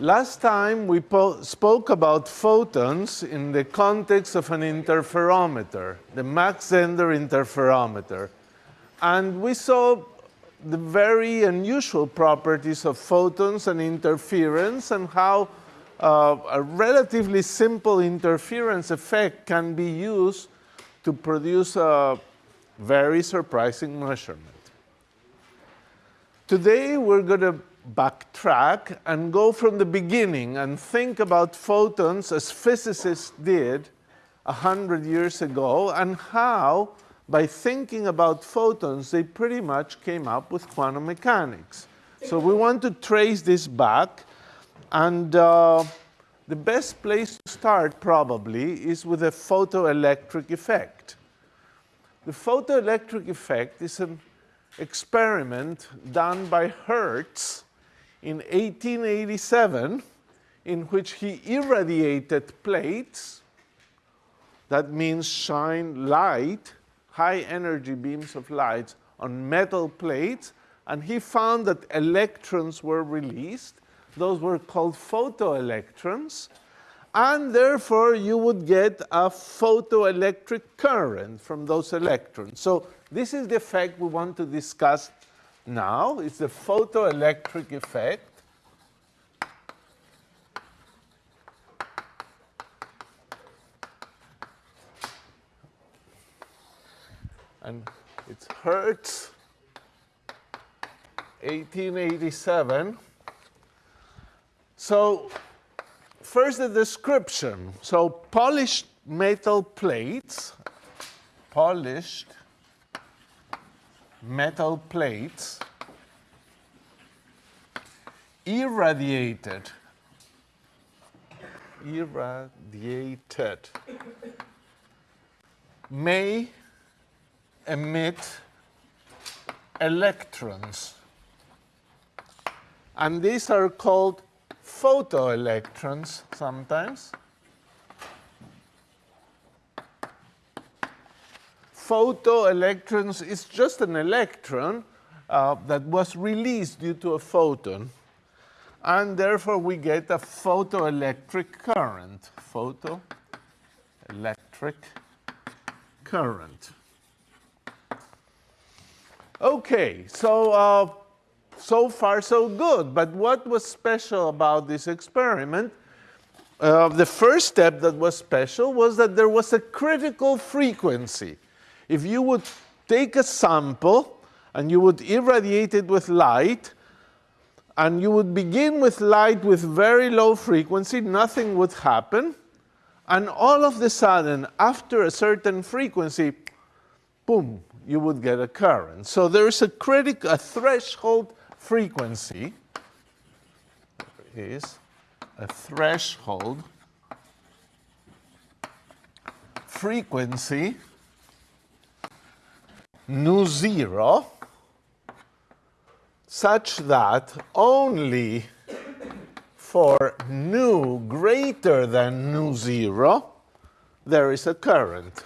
Last time we spoke about photons in the context of an interferometer, the Mach-Zehnder interferometer. And we saw the very unusual properties of photons and interference and how uh, a relatively simple interference effect can be used to produce a very surprising measurement. Today we're going to backtrack and go from the beginning and think about photons as physicists did a hundred years ago and how by thinking about photons they pretty much came up with quantum mechanics. So we want to trace this back and uh, the best place to start probably is with a photoelectric effect. The photoelectric effect is an experiment done by Hertz in 1887 in which he irradiated plates, that means shine light, high energy beams of light on metal plates, and he found that electrons were released. Those were called photoelectrons, and therefore you would get a photoelectric current from those electrons. So this is the effect we want to discuss now. It's the photoelectric effect. And it's Hertz, 1887. So first the description. So polished metal plates, polished metal plates irradiated irradiated may emit electrons. And these are called photoelectrons sometimes photoelectrons is just an electron uh, that was released due to a photon. And therefore, we get a photoelectric current. Photoelectric current. Okay, so uh, so far so good. But what was special about this experiment? Uh, the first step that was special was that there was a critical frequency if you would take a sample and you would irradiate it with light, and you would begin with light with very low frequency, nothing would happen. And all of the sudden, after a certain frequency, boom, you would get a current. So there is a critical, a threshold frequency. Is a threshold frequency nu zero such that only for nu greater than nu zero there is a current.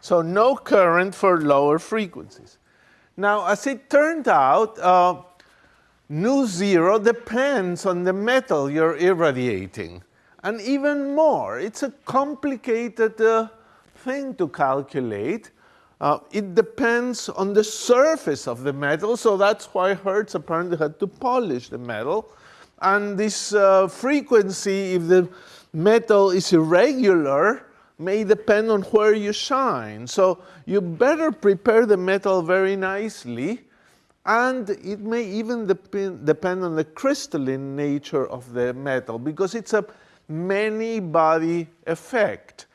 So no current for lower frequencies. Now, as it turned out, uh, nu zero depends on the metal you're irradiating. And even more, it's a complicated uh, thing to calculate. Uh, it depends on the surface of the metal, so that's why Hertz apparently had to polish the metal. And this uh, frequency, if the metal is irregular, may depend on where you shine. So you better prepare the metal very nicely, and it may even dep depend on the crystalline nature of the metal, because it's a many body effect.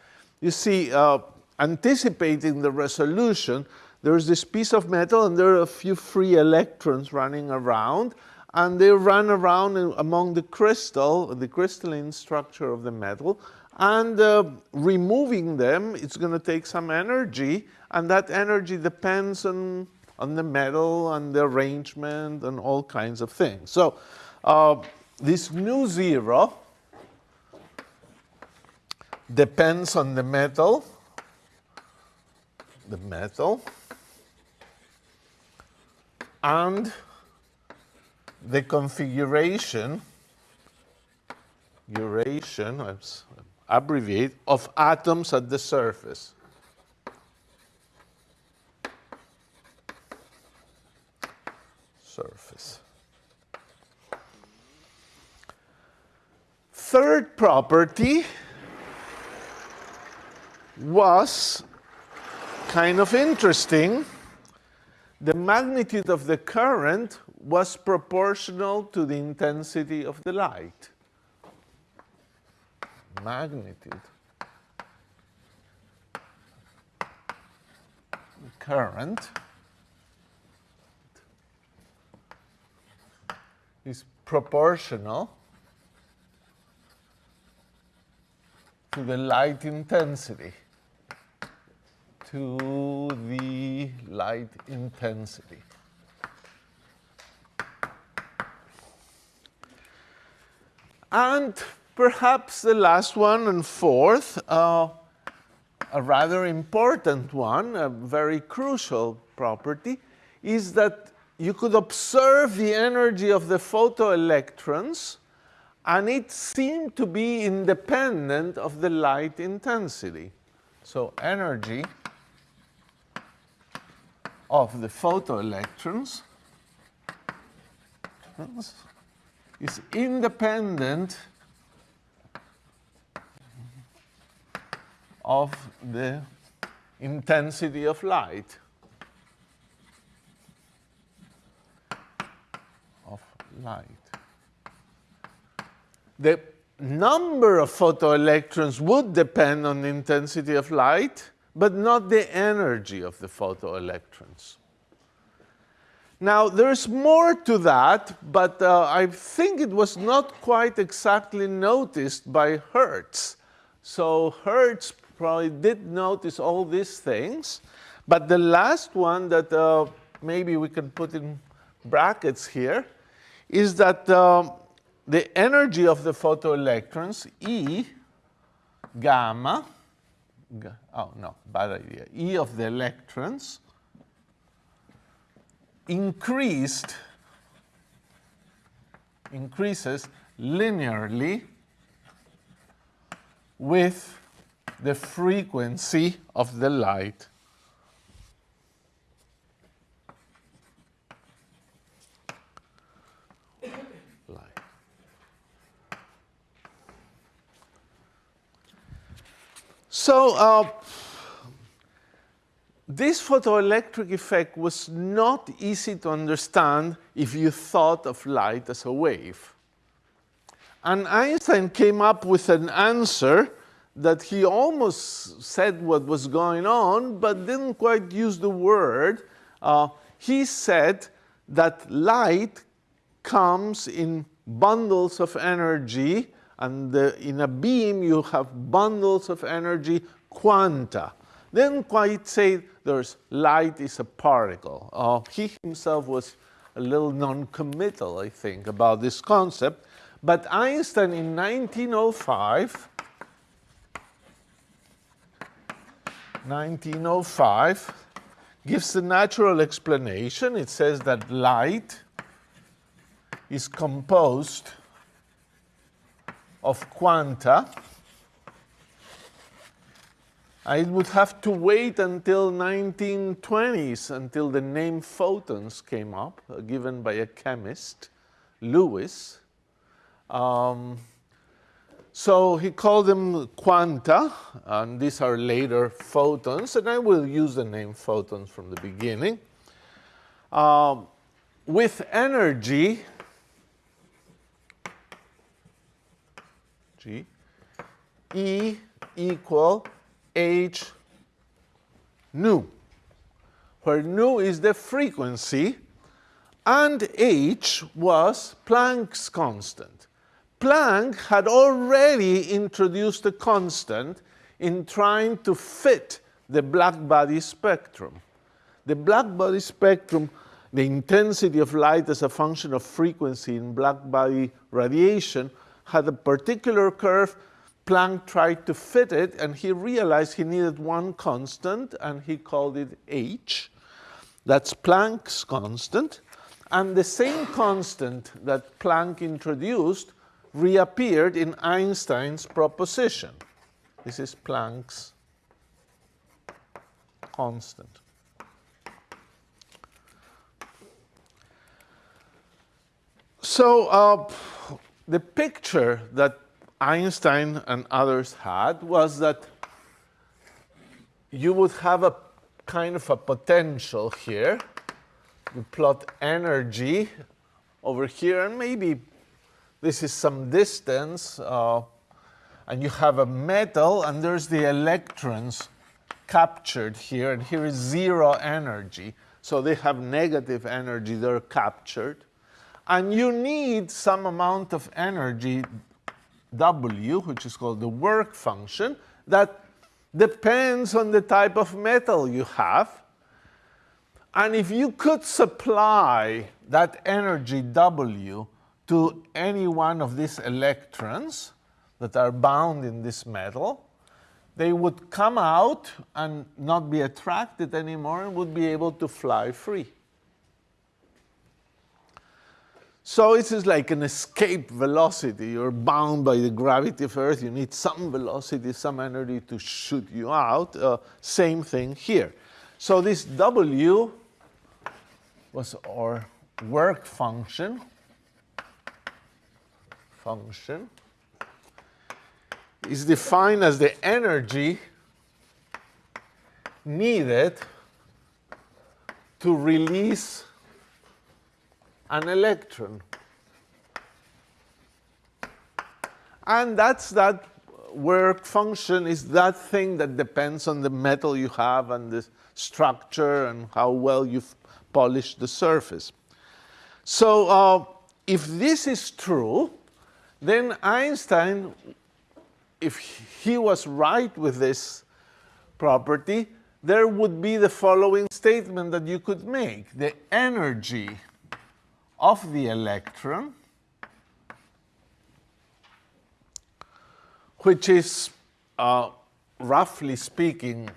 You see, uh, anticipating the resolution, there's this piece of metal and there are a few free electrons running around and they run around among the crystal, the crystalline structure of the metal, and uh, removing them, it's going to take some energy, and that energy depends on, on the metal and the arrangement and all kinds of things. So uh, this nu zero depends on the metal, the metal, and the configuration, duration, abbreviate, of atoms at the surface. Surface. Third property was kind of interesting. The magnitude of the current was proportional to the intensity of the light. Magnitude. Current is proportional to the light intensity to the light intensity. And perhaps the last one and fourth, uh, a rather important one, a very crucial property, is that you could observe the energy of the photoelectrons and it seemed to be independent of the light intensity. So energy of the photoelectrons is independent of the intensity of light. Of light. The number of photoelectrons would depend on the intensity of light, but not the energy of the photoelectrons. Now, there's more to that, but uh, I think it was not quite exactly noticed by Hertz. So Hertz probably did notice all these things, but the last one that uh, maybe we can put in brackets here is that um, the energy of the photoelectrons, E gamma, oh no, bad idea, E of the electrons increased, increases linearly with the frequency of the light. So uh, this photoelectric effect was not easy to understand if you thought of light as a wave. And Einstein came up with an answer that he almost said what was going on, but didn't quite use the word. Uh, he said that light comes in bundles of energy and the, in a beam you have bundles of energy, quanta. Then quite say there's light is a particle. Uh, he himself was a little non-committal, I think, about this concept. But Einstein in 1905, 1905, gives a natural explanation. It says that light is composed of quanta, I would have to wait until 1920s until the name photons came up, uh, given by a chemist, Lewis. Um, so he called them quanta, and these are later photons, and I will use the name photons from the beginning. Um, with energy, G, E equal H nu, where nu is the frequency and H was Planck's constant. Planck had already introduced a constant in trying to fit the black body spectrum. The black body spectrum, the intensity of light as a function of frequency in black body radiation had a particular curve. Planck tried to fit it, and he realized he needed one constant, and he called it h. That's Planck's constant. And the same constant that Planck introduced reappeared in Einstein's proposition. This is Planck's constant. So uh, the picture that Einstein and others had was that you would have a kind of a potential here. You plot energy over here, and maybe this is some distance, uh, and you have a metal, and there's the electrons captured here, and here is zero energy. So they have negative energy, they're captured. And you need some amount of energy, W, which is called the work function, that depends on the type of metal you have. And if you could supply that energy W to any one of these electrons that are bound in this metal, they would come out and not be attracted anymore and would be able to fly free. So it is like an escape velocity. You're bound by the gravity of Earth. You need some velocity, some energy to shoot you out. Uh, same thing here. So this W was our work function. Function is defined as the energy needed to release an electron. And that's that work function is that thing that depends on the metal you have and the structure and how well you've polished the surface. So uh, if this is true, then Einstein, if he was right with this property, there would be the following statement that you could make. The energy of the electron, which is, uh, roughly speaking,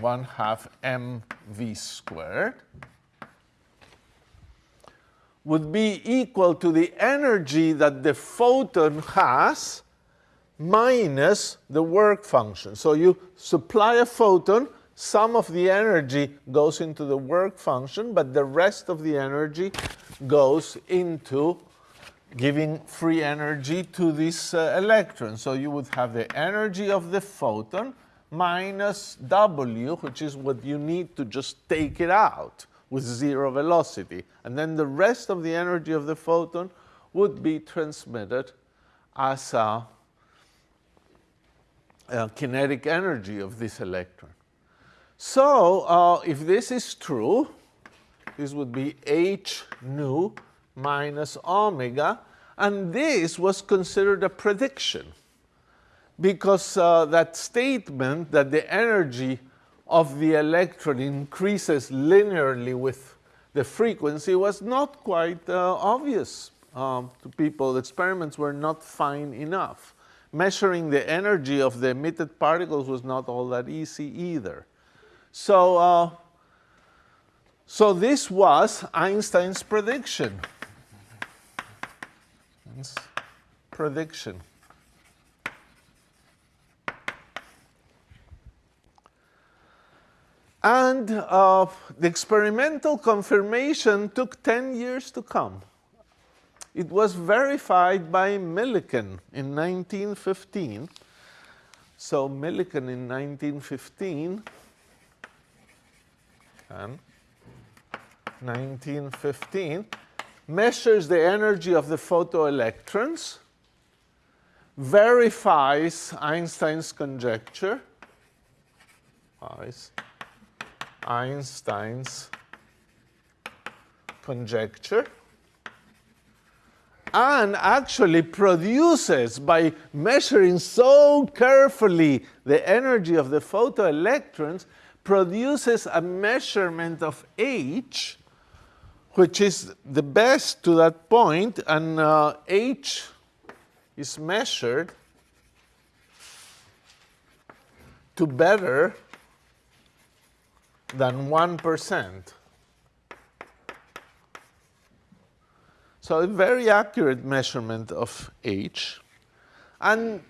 1 half mv squared, would be equal to the energy that the photon has minus the work function. So you supply a photon, some of the energy goes into the work function, but the rest of the energy goes into giving free energy to this uh, electron. So you would have the energy of the photon minus W, which is what you need to just take it out with zero velocity. And then the rest of the energy of the photon would be transmitted as a, a kinetic energy of this electron. So uh, if this is true, this would be h nu minus omega. And this was considered a prediction because uh, that statement that the energy of the electron increases linearly with the frequency was not quite uh, obvious um, to people. The experiments were not fine enough. Measuring the energy of the emitted particles was not all that easy either. So uh, so this was Einstein's prediction. Prediction. And uh, the experimental confirmation took 10 years to come. It was verified by Millikan in 1915. So Millikan in 1915 and 1915, measures the energy of the photoelectrons, verifies Einstein's conjecture, Einstein's conjecture, and actually produces, by measuring so carefully the energy of the photoelectrons, produces a measurement of H which is the best to that point, and uh, H is measured to better than 1%. So a very accurate measurement of h. And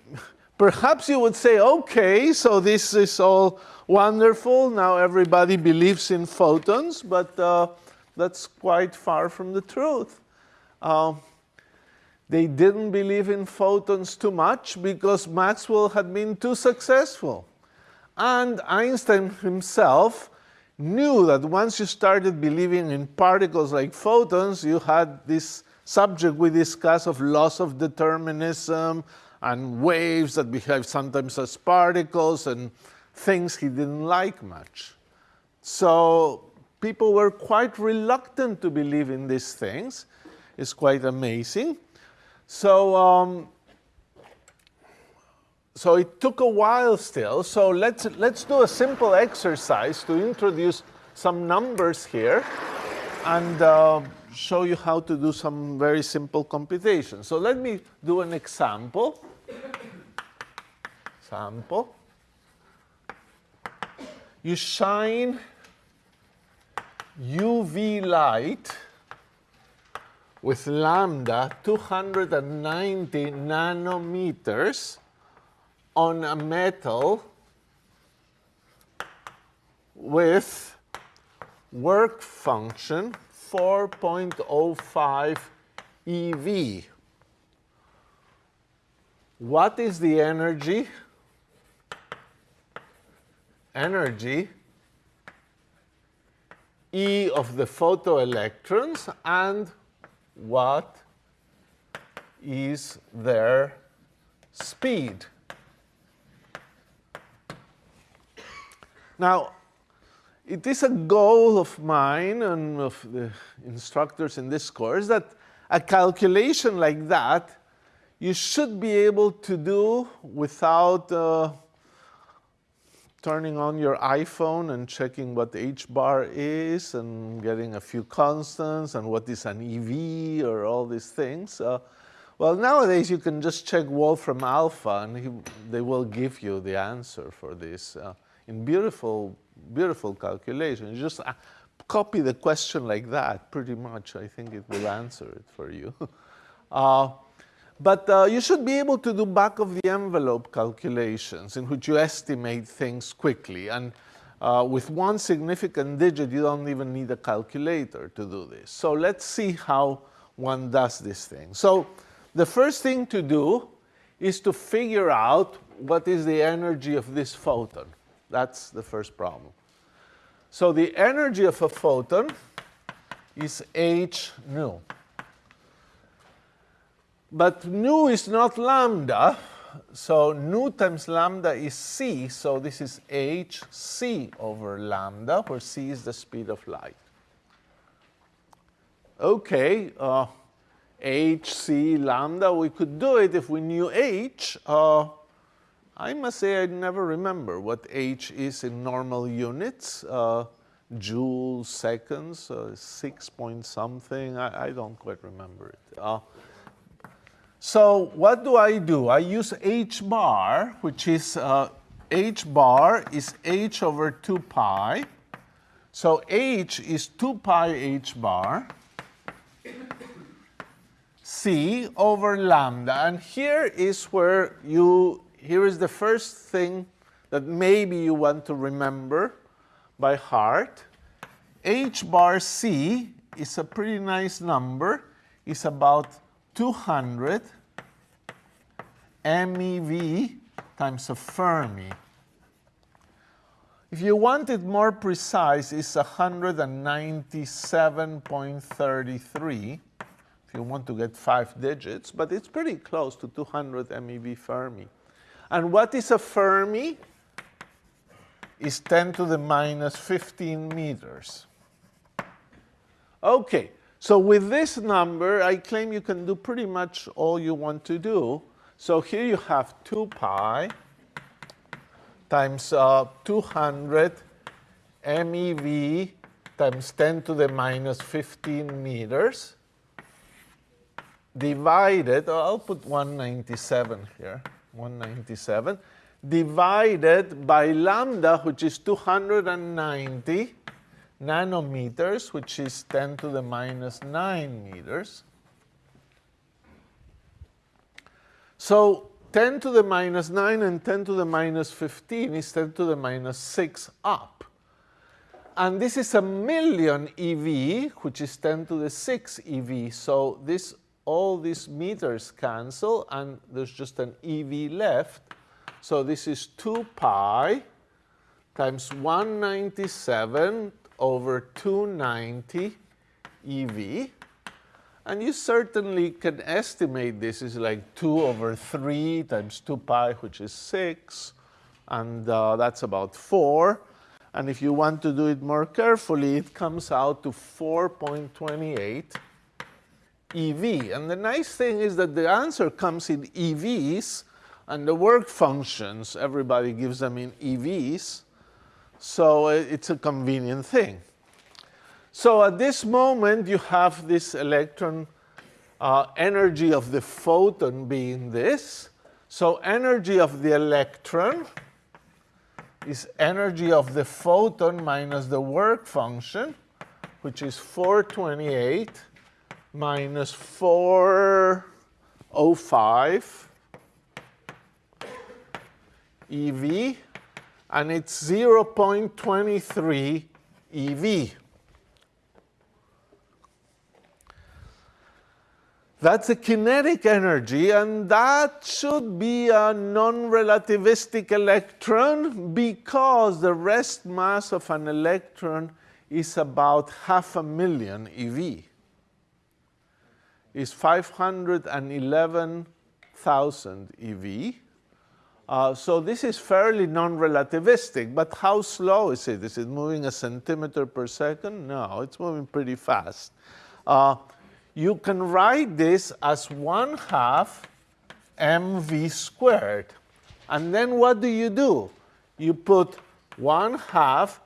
perhaps you would say, okay, so this is all wonderful. Now everybody believes in photons, but uh, that's quite far from the truth. Uh, they didn't believe in photons too much because Maxwell had been too successful. And Einstein himself knew that once you started believing in particles like photons, you had this subject we discussed of loss of determinism and waves that behave sometimes as particles and things he didn't like much. So people were quite reluctant to believe in these things. It's quite amazing. So, um, so it took a while still. So let's, let's do a simple exercise to introduce some numbers here and uh, show you how to do some very simple computations. So let me do an example. Sample. You shine UV light with lambda 290 nanometers on a metal with work function 4.05 eV. What is the energy? Energy E of the photoelectrons and what is their speed. Now, it is a goal of mine and of the instructors in this course that a calculation like that you should be able to do without uh, turning on your iPhone and checking what the h bar is and getting a few constants and what is an EV or all these things. Uh, well, nowadays you can just check Wolfram alpha and he, they will give you the answer for this uh, in beautiful, beautiful calculations. Just uh, copy the question like that pretty much. I think it will answer it for you. But uh, you should be able to do back of the envelope calculations in which you estimate things quickly. And uh, with one significant digit, you don't even need a calculator to do this. So let's see how one does this thing. So the first thing to do is to figure out what is the energy of this photon. That's the first problem. So the energy of a photon is h nu. But nu is not lambda, so nu times lambda is c, so this is hc over lambda, where c is the speed of light. Okay, uh, hc lambda, we could do it if we knew h. Uh, I must say I never remember what h is in normal units. Uh, joules, seconds, uh, six point something, I, I, don't quite remember it. So what do I do? I use h bar, which is uh, h bar is h over 2 pi. So h is 2 pi h bar c over lambda. And here is where you, here is the first thing that maybe you want to remember by heart. h bar c is a pretty nice number. It's about 200 MeV times a Fermi. If you want it more precise, it's 197.33 if you want to get five digits, but it's pretty close to 200 MeV Fermi. And what is a Fermi? Is 10 to the minus 15 meters. Okay, so with this number, I claim you can do pretty much all you want to do. So here you have 2 pi times uh, 200 MeV times 10 to the minus 15 meters divided, oh, I'll put 197 here, 197, divided by lambda, which is 290 nanometers, which is 10 to the minus 9 meters. So 10 to the minus 9 and 10 to the minus 15 is 10 to the minus 6 up. And this is a million EV, which is 10 to the 6 EV. So this, all these meters cancel, and there's just an EV left. So this is 2 pi times 197 over 290 EV. And you certainly can estimate this is like 2 over 3 times 2 pi, which is 6. And uh, that's about 4. And if you want to do it more carefully, it comes out to 4.28 EV. And the nice thing is that the answer comes in EVs, and the work functions, everybody gives them in EVs. So it's a convenient thing. So at this moment, you have this electron uh, energy of the photon being this. So energy of the electron is energy of the photon minus the work function, which is 428 minus 405 EV, and it's 0.23 EV. That's a kinetic energy, and that should be a non-relativistic electron because the rest mass of an electron is about half a million eV. Is 511,000 eV. Uh, so this is fairly non-relativistic, but how slow is it? Is it moving a centimeter per second? No, it's moving pretty fast. Uh, you can write this as 1 half mv squared. And then what do you do? You put 1 half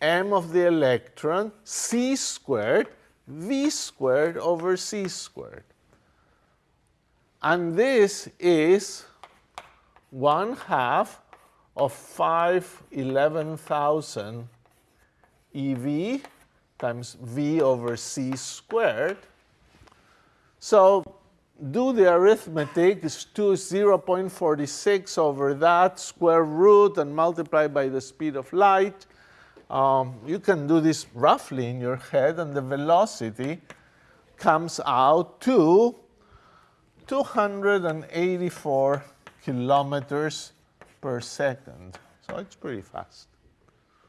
m of the electron c squared v squared over c squared. And this is 1 half of 5 11,000 EV times V over C squared. So do the arithmetic, it's 2 is 0.46 over that square root and multiply by the speed of light. Um, you can do this roughly in your head and the velocity comes out to 284 kilometers per second. So it's pretty fast.